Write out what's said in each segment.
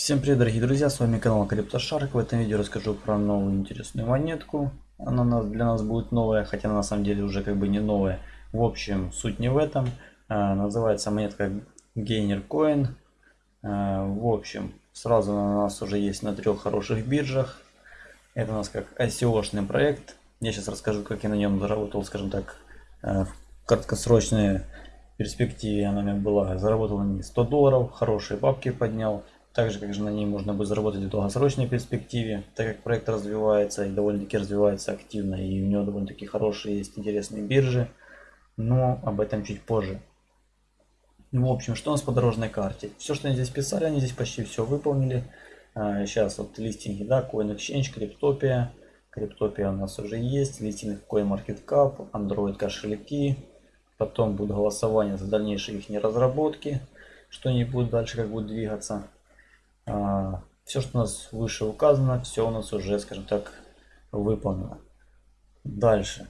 Всем привет, дорогие друзья, с вами канал CryptoShark. В этом видео расскажу про новую интересную монетку. Она для нас будет новая, хотя на самом деле уже как бы не новая. В общем, суть не в этом. А, называется монетка Gainer Coin. А, в общем, сразу она у нас уже есть на трех хороших биржах. Это у нас как ICO-шный проект. Я сейчас расскажу, как я на нем заработал, скажем так, а, в краткосрочной перспективе она у меня была. Заработал на 100 долларов, хорошие бабки поднял. Также, как же на ней можно будет заработать в долгосрочной перспективе, так как проект развивается и довольно-таки развивается активно, и у него довольно-таки хорошие есть интересные биржи, но об этом чуть позже. Ну, в общем, что у нас по дорожной карте? Все, что они здесь писали, они здесь почти все выполнили. Сейчас а, вот листинги, да, CoinExchange, Cryptopia. Cryptopia у нас уже есть, листинг CoinMarketCap, Android кошельки. Потом будет голосование за дальнейшие их разработки, что они будут дальше как будут двигаться. А, все, что у нас выше указано, все у нас уже, скажем так, выполнено. Дальше.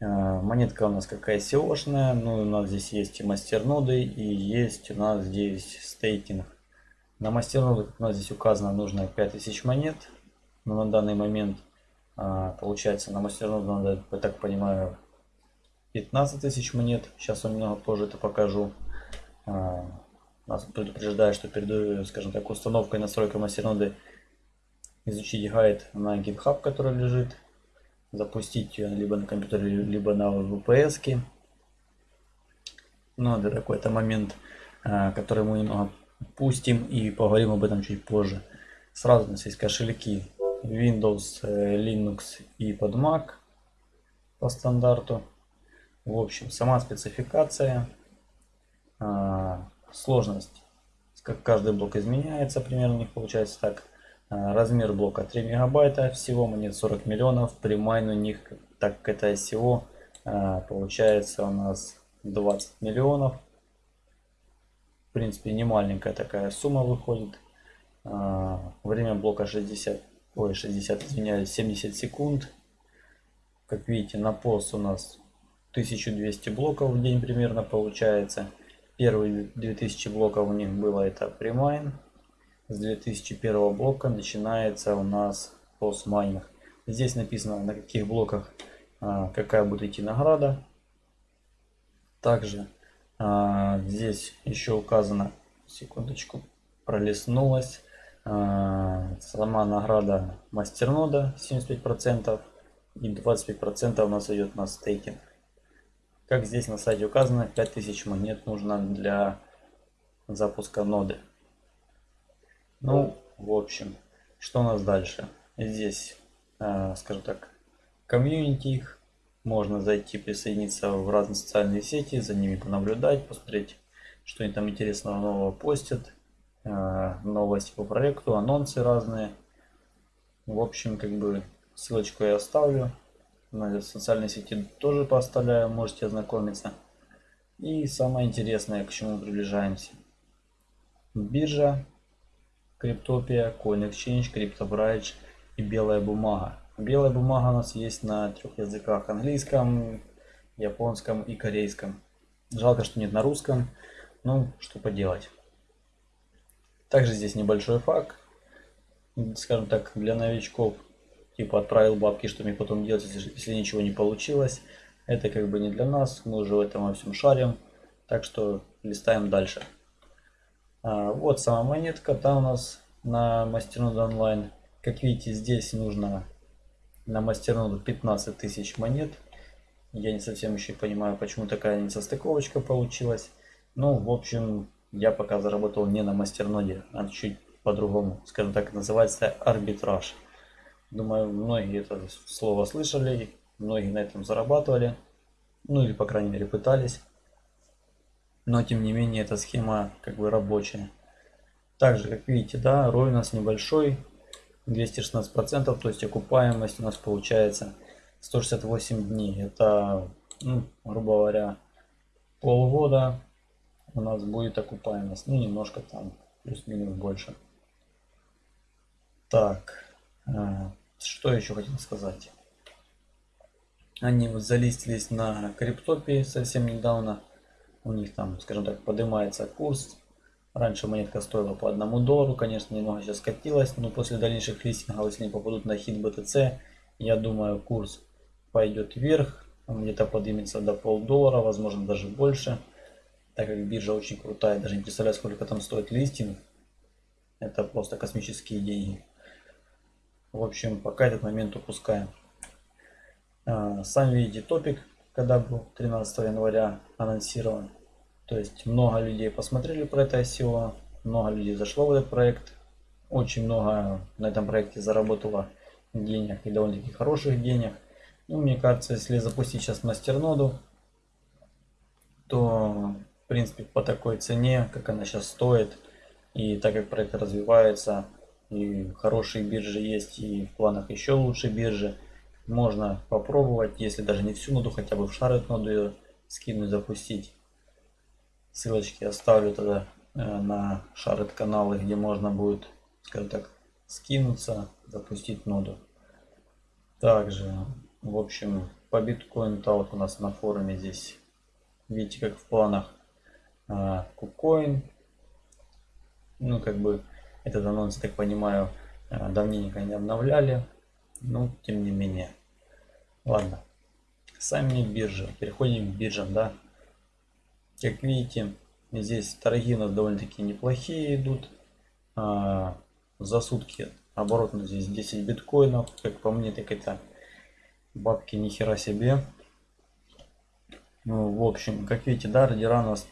А, монетка у нас какая SEO-шная. Ну, у нас здесь есть и мастерноды, и есть у нас здесь стейкинг. На мастернодах у нас здесь указано нужно 5000 монет. Но на данный момент, а, получается, на мастерноду надо, я так понимаю, 15 тысяч монет. Сейчас я немного позже это покажу. Нас предупреждает, что перед, скажем так, установкой настройкой мастерноды изучить гайд на GitHub, который лежит, запустить ее либо на компьютере, либо на VPS. Ну, это такой-то момент, а, который мы немного пустим и поговорим об этом чуть позже. Сразу у нас есть кошельки Windows, э, Linux и под Mac по стандарту. В общем, сама спецификация а, сложность. Как каждый блок изменяется, примерно у них получается так. А, размер блока 3 мегабайта, всего монет 40 миллионов. При майн у них, так как это всего, а, получается у нас 20 миллионов. В принципе, не маленькая такая сумма выходит. А, время блока 60, ой, 60, извиняюсь, 70 секунд. Как видите, на пост у нас 1200 блоков в день примерно получается. Первые 2000 блоков у них было это премайн. С 2001 блока начинается у нас постмайнинг. Здесь написано на каких блоках а, какая будет идти награда. Также а, здесь еще указано, секундочку, пролистнулась. А, сама награда мастернода 75% и 25% у нас идет на стейкинг. Как здесь на сайте указано, 5000 монет нужно для запуска ноды. Ну, в общем, что у нас дальше? Здесь, э, скажем так, комьюнити их. Можно зайти, присоединиться в разные социальные сети, за ними понаблюдать, посмотреть, что они там интересного нового постят. Э, новости по проекту, анонсы разные. В общем, как бы ссылочку я оставлю на социальной сети тоже поставляю, можете ознакомиться. И самое интересное, к чему приближаемся. Биржа, Криптопия, CoinExchange, CryptoBridge и белая бумага. Белая бумага у нас есть на трех языках. Английском, японском и корейском. Жалко, что нет на русском. Ну, что поделать. Также здесь небольшой факт. Скажем так, для новичков типа отправил бабки, что мне потом делать, если, если ничего не получилось. Это как бы не для нас, мы уже в этом во всем шарим. Так что листаем дальше. А, вот сама монетка, там у нас на мастерноду онлайн. Как видите, здесь нужно на мастерноду 15 тысяч монет. Я не совсем еще понимаю, почему такая несостыковочка получилась. Ну, в общем, я пока заработал не на мастерноде, а чуть по-другому. Скажем так, называется арбитраж. Думаю, многие это слово слышали, многие на этом зарабатывали, ну или по крайней мере пытались. Но тем не менее эта схема как бы рабочая. Также, как видите, да, ROI у нас небольшой, 216%, то есть окупаемость у нас получается 168 дней. Это, ну, грубо говоря, полгода у нас будет окупаемость. Ну, немножко там, плюс-минус больше. Так, что еще хотел сказать? Они вот залистились на криптопе совсем недавно. У них там, скажем так, поднимается курс. Раньше монетка стоила по одному доллару, конечно, немного сейчас скатилась, но после дальнейших листингов, если они попадут на хит BTC, я думаю, курс пойдет вверх, он где-то поднимется до полдоллара, возможно даже больше, так как биржа очень крутая, даже не представляю, сколько там стоит листинг, это просто космические деньги. В общем, пока этот момент упускаем. А, сами видите топик, когда был 13 января анонсирован. То есть много людей посмотрели про это ICO, много людей зашло в этот проект. Очень много на этом проекте заработало денег и довольно-таки хороших денег. Ну, мне кажется, если запустить сейчас мастерноду, то в принципе по такой цене, как она сейчас стоит, и так как проект развивается, и хорошие биржи есть, и в планах еще лучше биржи, можно попробовать, если даже не всю ноду, хотя бы в шарит ноду ее скинуть, запустить. Ссылочки оставлю тогда э, на шарит каналы, где можно будет, скажем так, скинуться, запустить ноду. Также, в общем, по биткоин талк у нас на форуме здесь, видите, как в планах кукоин. Ну, как бы, этот анонс, так понимаю, э, давненько не обновляли. Но, тем не менее. Ладно. Сами биржи. Переходим к биржам, да. Как видите, здесь торги у нас довольно-таки неплохие идут. А, за сутки оборот у нас здесь 10 биткоинов. Как по мне, так это бабки ни хера себе. Ну, в общем, как видите, да, ордера у нас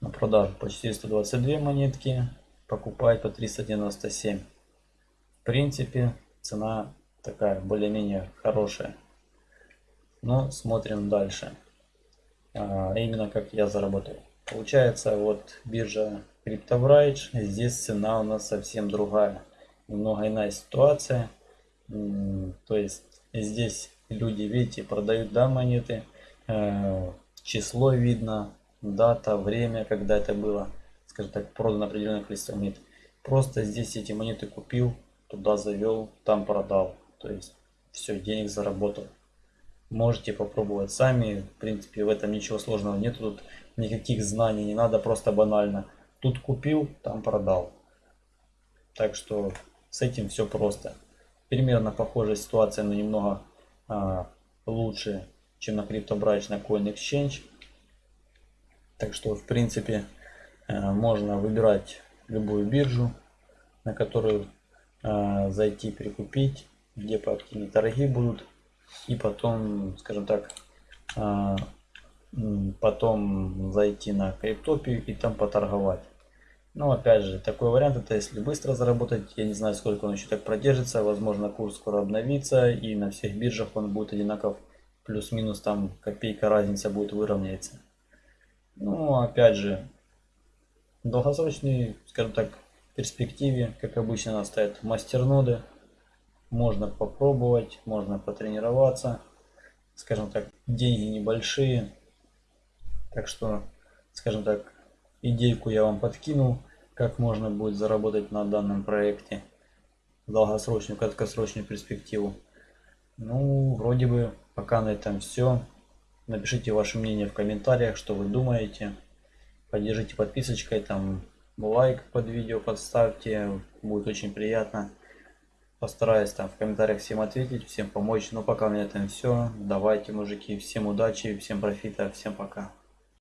на продажу по 422 монетки. Покупать по 397. В принципе, цена такая более-менее хорошая. Но смотрим дальше а именно как я заработал. Получается, вот биржа CryptoBridge, здесь цена у нас совсем другая. Немного иная ситуация. То есть здесь люди, видите, продают да, монеты, э, число видно, дата, время, когда это было, скажем так, продано определенное количество монет. Просто здесь эти монеты купил, туда завел, там продал. То есть все, денег заработал. Можете попробовать сами. В принципе, в этом ничего сложного нет. Тут никаких знаний не надо, просто банально. Тут купил, там продал. Так что с этим все просто. Примерно похожая ситуация, но немного а, лучше, чем на CryptoBridge на CoinExchange. Так что, в принципе, можно выбирать любую биржу, на которую а, зайти, прикупить, где поактивнее торги будут и потом, скажем так, а, потом зайти на криптопию и там поторговать. Но опять же, такой вариант это если быстро заработать, я не знаю сколько он еще так продержится, возможно курс скоро обновится и на всех биржах он будет одинаков, плюс-минус там копейка разница будет выровняется. Ну опять же, долгосрочный, скажем так, перспективе, как обычно нас стоят мастерноды, можно попробовать, можно потренироваться. Скажем так, деньги небольшие. Так что, скажем так, идейку я вам подкинул, как можно будет заработать на данном проекте долгосрочную, краткосрочную перспективу. Ну, вроде бы пока на этом все. Напишите ваше мнение в комментариях, что вы думаете. Поддержите подписочкой, там лайк под видео подставьте, будет очень приятно. Постараюсь там в комментариях всем ответить, всем помочь. Но пока у меня этом все. Давайте, мужики, всем удачи, всем профита, всем пока.